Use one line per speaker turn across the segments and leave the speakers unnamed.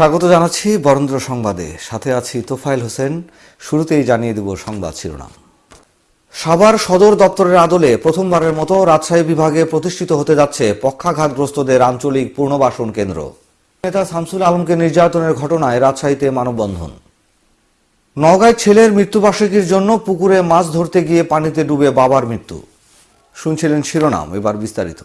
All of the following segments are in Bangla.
স্বাগত জানাচ্ছি বরেন্দ্র সংবাদে। সাথে আছি তোফাইল হোসেন। শুরুতেই জানিয়ে দেব সংবাদ শিরোনাম। সাভার সদর দপ্তরের আদলে প্রথমবারের মতো রাজশাহী বিভাগে প্রতিষ্ঠিত হতে যাচ্ছে পক্ষাঘাতগ্রস্তদের আঞ্চলিক পুনর্বাসন কেন্দ্র। নেতা শামসুল আলমকে নির্যাতনের ঘটনায় রাজশাহীতে মানববন্ধন। নওগাঁয় ছেলের মৃত্যুবার্ষিকীর জন্য পুকুরে মাছ ধরতে গিয়ে পানিতে ডুবে বাবার মৃত্যু। শুনছিলেন শিরোনাম, এবার বিস্তারিত।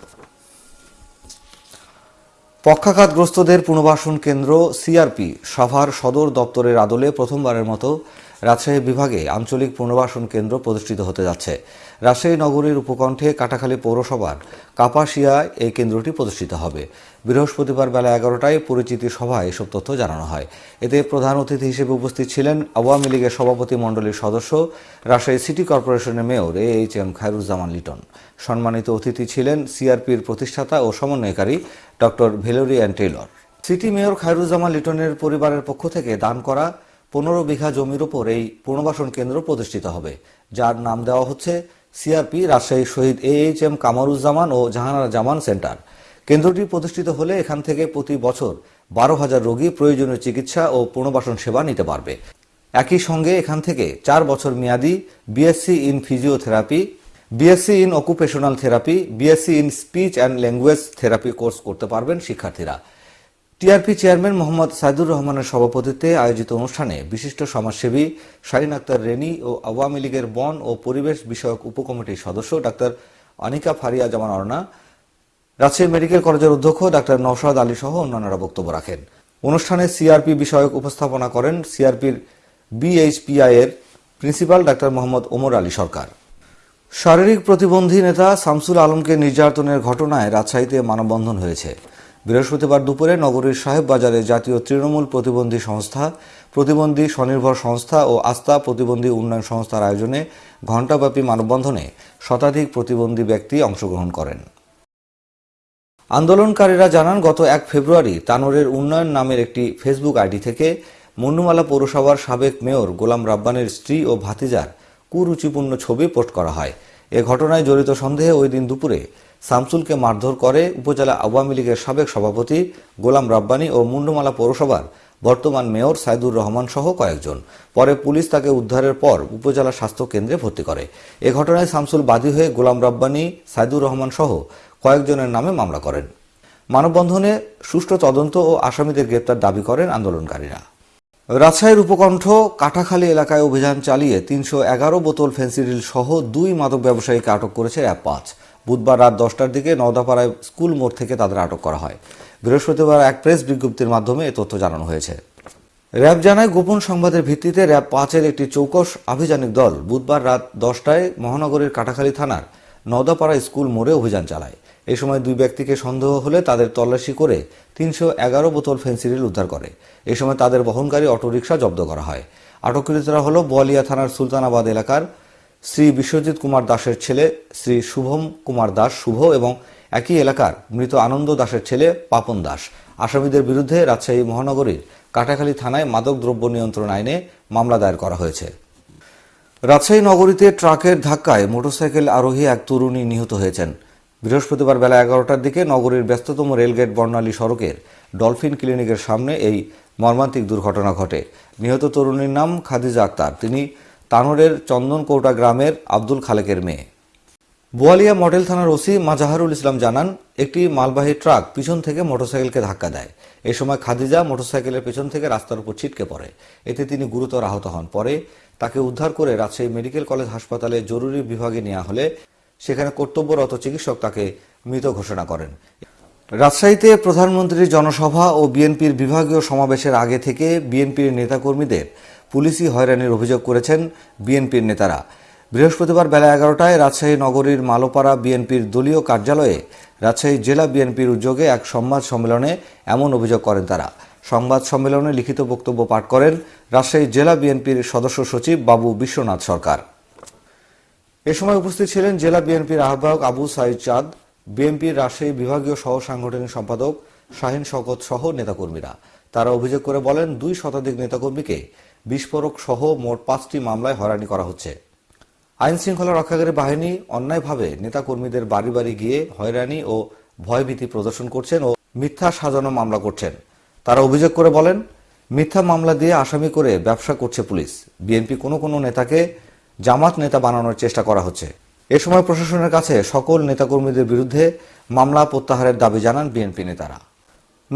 পক্ষাঘাতগ্রস্তদের পুনর্বাসন কেন্দ্র সিআরপি সাভার সদর দপ্তরের আদলে প্রথমবারের মতো রাজশাহী বিভাগে আঞ্চলিক পুনর্বাসন কেন্দ্র প্রতিষ্ঠিত হতে যাচ্ছে। রাজশাহী নগরীর উপকণ্ঠে কাটাখালী পৌরসভার কাপাসিয়ায় এই কেন্দ্রটি প্রতিষ্ঠিত হবে। বৃহস্পতিবার বেলা এগারোটায় পরিচিতি সভায় এসব তথ্য জানানো হয়। এতে প্রধান অতিথি হিসেবে উপস্থিত ছিলেন আওয়ামী লীগের সভাপতি মণ্ডলীর সদস্য, রাজশাহী সিটি কর্পোরেশনের mayor A H M Khairuzzaman Liton. সম্মানিত অতিথি ছিলেন সিআরপির প্রতিষ্ঠাতা ও সমন্বয়কারী doctor Valerie Taylor. City mayor Khairuzzaman লিটনের পরিবারের পক্ষ থেকে দান করা পনেরো বিঘা জমির উপর এই পুনর্বাসন কেন্দ্র প্রতিষ্ঠিত হবে, যার নাম দেওয়া হচ্ছে CRP Rajshahi Shahid A H M Kamaruzzaman O Jahanara Zaman centre. কেন্দ্রটি প্রতিষ্ঠিত হলে এখান থেকে প্রতি বছর বারো হাজার রোগী প্রয়োজনীয় চিকিৎসা ও পুনর্বাসন সেবা নিতে পারবে। একই সঙ্গে এখান থেকে চার বছর মেয়াদি BSc in physiotherapy BSc in occupational therapy BSc in speech and language therapy course করতে পারবেন শিক্ষার্থীরা। টিআরপি চেয়ারম্যান মোহাম্মদ সাইদুর রহমানের সভাপতিত্বে আয়োজিত অনুষ্ঠানে বিশিষ্ট সমাজসেবী শাহিন আক্তার রেনি ও আওয়ামী লীগের বন ও পরিবেশ বিষয়ক উপকমিটির সদস্য ডাক্তার অনিকা ফারিয়া জামান অর্ণা রাজশাহী মেডিকেল কলেজের অধ্যক্ষ ডাক্তার নওশাদ আলী সহ অন্যান্যরা বক্তব্য রাখেন। অনুষ্ঠানে সিআরপি বিষয়ক উপস্থাপনা করেন সিআরপির বিএইচপিআই এর প্রিন্সিপাল ডাক্তার মোহাম্মদ ওমর আলী সরকার। শারীরিক প্রতিবন্ধী নেতা শামসুল আলমকে নির্যাতনের ঘটনায় রাজশাহীতে মানববন্ধন হয়েছে। বৃহস্পতিবার দুপুরে নগরীর সাহেব বাজারে জাতীয় তৃণমূল প্রতিবন্ধী সংস্থা, প্রতিবন্ধী স্বনির্ভর সংস্থা ও আস্থা প্রতিবন্ধী উন্নয়ন সংস্থার আয়োজনে ঘণ্টাব্যাপী মানববন্ধনে শতাধিক প্রতিবন্ধী ব্যক্তি অংশগ্রহণ করেন। আন্দোলনকারীরা জানান, গত এক ফেব্রুয়ারি তানোরের উন্নয়ন নামের একটি ফেসবুক আইডি থেকে মন্নুমালা পৌরসভার সাবেক মেয়র গোলাম রাব্বানের স্ত্রী ও ভাতিজার কুরুচিপূর্ণ ছবি পোস্ট করা হয়। এ ঘটনায় জড়িত সন্দেহে ওই দিন দুপুরে শামসুলকে মারধর করে উপজেলা আওয়ামী লীগের সাবেক সভাপতি গোলাম রাব্বানি ও মুন্ডমালা পৌরসভার বর্তমান মেয়র সাইদুর রহমান সহ কয়েকজন। পরে পুলিশ তাকে উদ্ধারের পর উপজেলা স্বাস্থ্য কেন্দ্রে ভর্তি করে। এ ঘটনায় শামসুল বাদী হয়ে গোলাম রাব্বানি, সাইদুর রহমান সহ কয়েকজনের নামে মামলা করেন। মানববন্ধনে সুষ্ঠু তদন্ত ও আসামিদের গ্রেপ্তার দাবি করেন আন্দোলনকারীরা। রাজশাহীর উপকণ্ঠ কাটাখালী এলাকায় অভিযান চালিয়ে তিনশো এগারো বোতল ফেন্সিডিল সহ দুই মাদক ব্যবসায়ীকে আটক করেছে র্যাব পাঁচ। বুধবার রাত দশটার দিকে নওদাপাড়ায় স্কুল মোড় থেকে তাদের আটক করা হয়। বৃহস্পতিবার এক প্রেস বিজ্ঞপ্তির মাধ্যমে এ তথ্য জানানো হয়েছে। র্যাব জানায়, গোপন সংবাদের ভিত্তিতে র্যাব পাঁচের একটি চৌকস আভিযানিক দল বুধবার রাত দশটায় মহানগরীর কাটাখালী থানার নওদাপাড়া স্কুল মোড়ে অভিযান চালায়। এই সময় দুই ব্যক্তিকে সন্দেহ হলে তাদের তল্লাশি করে তিনশো এগারো বোতল ফেন্সিডিল উদ্ধার করে। এ সময় তাদের বহনকারী অটোরিকশা জব্দ করা হয়। আটককৃতরা হল বোয়ালিয়া থানার সুলতানাবাদ এলাকার শ্রী বিশ্বজিৎ কুমার দাসের ছেলে, শ্রী শুভম কুমার দাস শুভ এবং একই এলাকার মৃত আনন্দ দাসের ছেলে পাপন দাস। আসামিদের বিরুদ্ধে রাজশাহী মহানগরীর কাটাখালী থানায় মাদক দ্রব্য নিয়ন্ত্রণ আইনে মামলা দায়ের করা হয়েছে। রাজশাহী নগরীতে ট্রাকের ধাক্কায় মোটরসাইকেল আরোহী এক তরুণী নিহত হয়েছেন। বৃহস্পতিবার বেলা এগারোটার দিকে নগরীর ব্যস্ততম রেলগেট বর্ণালী সড়কের ডলফিন ক্লিনিকের সামনে এই মর্মান্তিক দুর্ঘটনা ঘটে। নিহত তরুণীর নাম খাদিজা আক্তার। তিনি তানোরের চন্দনকৌটা গ্রামের আব্দুল খালেকের মেয়ে। বোয়ালিয়া মডেল থানার ওসি মাজাহারুল ইসলাম জানান, একটি মালবাহী ট্রাক পিছন থেকে মোটরসাইকেলকে ধাক্কা দেয়। এ সময় খাদিজা মোটরসাইকেলের পেছন থেকে রাস্তার উপর ছিটকে পড়ে। এতে তিনি গুরুতর আহত হন। পরে তাকে উদ্ধার করে রাজশাহী মেডিকেল কলেজ হাসপাতালে জরুরি বিভাগে নেওয়া হলে সেখানে কর্তব্যরত চিকিৎসক তাকে মৃত ঘোষণা করেন। রাজশাহীতে প্রধানমন্ত্রীর জনসভা ও বিএনপির বিভাগীয় সমাবেশের আগে থেকে বিএনপির নেতাকর্মীদের পুলিশি হয়রানির অভিযোগ করেছেন বিএনপির নেতারা। বৃহস্পতিবার বেলা এগারোটায় রাজশাহী নগরীর মালোপাড়া বিএনপির দলীয় কার্যালয়ে রাজশাহী জেলা বিএনপির উদ্যোগে এক সংবাদ সম্মেলনে এমন অভিযোগ করেন তারা। সংবাদ সম্মেলনে লিখিত বক্তব্য পাঠ করেন রাজশাহী জেলা বিএনপির সদস্য সচিব বাবু বিশ্বনাথ সরকার। এ সময় উপস্থিত ছিলেন জেলা বিএনপির আহ্বায়ক আবু সাইদ চাঁদ, বিএনপির রাজশাহী বিভাগীয় সহ সাংগঠনিক সম্পাদক শাহিন শকত সহ নেতাকর্মীরা। তারা অভিযোগ করে বলেন, দুই শতাধিক নেতাকর্মীকে বিস্ফোরক সহ মোট পাঁচটি মামলায় হয়রানি করা হচ্ছে। আইন শৃঙ্খলা রক্ষাকারী বাহিনী অন্যায়ভাবে নেতাকর্মীদের বাড়ি বাড়ি গিয়ে হয়রানি ও ভয়ভীতি প্রদর্শন করছেন ও মিথ্যা সাজানো মামলা করছেন। তারা অভিযোগ করে বলেন, মিথ্যা মামলা দিয়ে আসামি করে ব্যবসা করছে পুলিশ। বিএনপি কোনো কোনো নেতাকে জামাত নেতা বানানোর চেষ্টা করা হচ্ছে। এ সময় প্রশাসনের কাছে সকল নেতাকর্মীদের বিরুদ্ধে মামলা প্রত্যাহারের দাবি জানান বিএনপি নেতারা।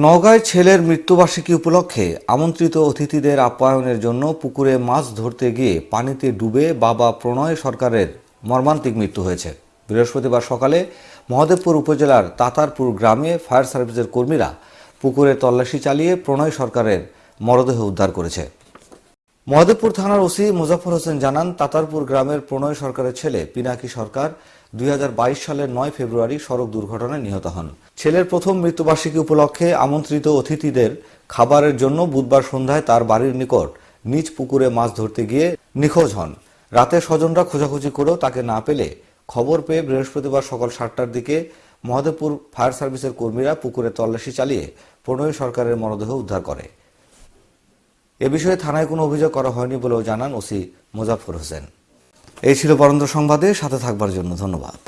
নওগাঁয় ছেলের মৃত্যুবার্ষিকী উপলক্ষে আমন্ত্রিত অতিথিদের আপ্যায়নের জন্য পুকুরে মাছ ধরতে গিয়ে পানিতে ডুবে বাবা প্রণয় সরকারের মর্মান্তিক মৃত্যু হয়েছে। বৃহস্পতিবার সকালে মহাদেবপুর উপজেলার তাতারপুর গ্রামে ফায়ার সার্ভিসের কর্মীরা পুকুরে তল্লাশি চালিয়ে প্রণয় সরকারের মরদেহ উদ্ধার করেছে। মহদেবপুর থানার ওসি মুজাফর হোসেন জানান, তাতারপুর গ্রামের প্রণয় সরকারের ছেলে পিনাকি সরকার দুই হাজার বাইশ সালের নয় ফেব্রুয়ারি সড়ক দুর্ঘটনায় নিহত হন। ছেলের প্রথম মৃত্যুবার্ষিকী উপলক্ষে আমন্ত্রিত অতিথিদের খাবারের জন্য বুধবার সন্ধ্যায় তার বাড়ির নিকট নিজ পুকুরে মাছ ধরতে গিয়ে নিখোঁজ হন। রাতে স্বজনরা খোঁজাখুঁজি করেও তাকে না পেলে খবর পেয়ে বৃহস্পতিবার সকাল সাতটার দিকে মহাদেবপুর ফায়ার সার্ভিসের কর্মীরা পুকুরে তল্লাশি চালিয়ে প্রণয় সরকারের মরদেহ উদ্ধার করে। এ বিষয়ে থানায় কোনো অভিযোগ করা হয়নি বলেও জানান ওসি মুজাফর হোসেন। এই ছিল বরেন্দ্র সংবাদে সাথে থাকবার জন্য ধন্যবাদ।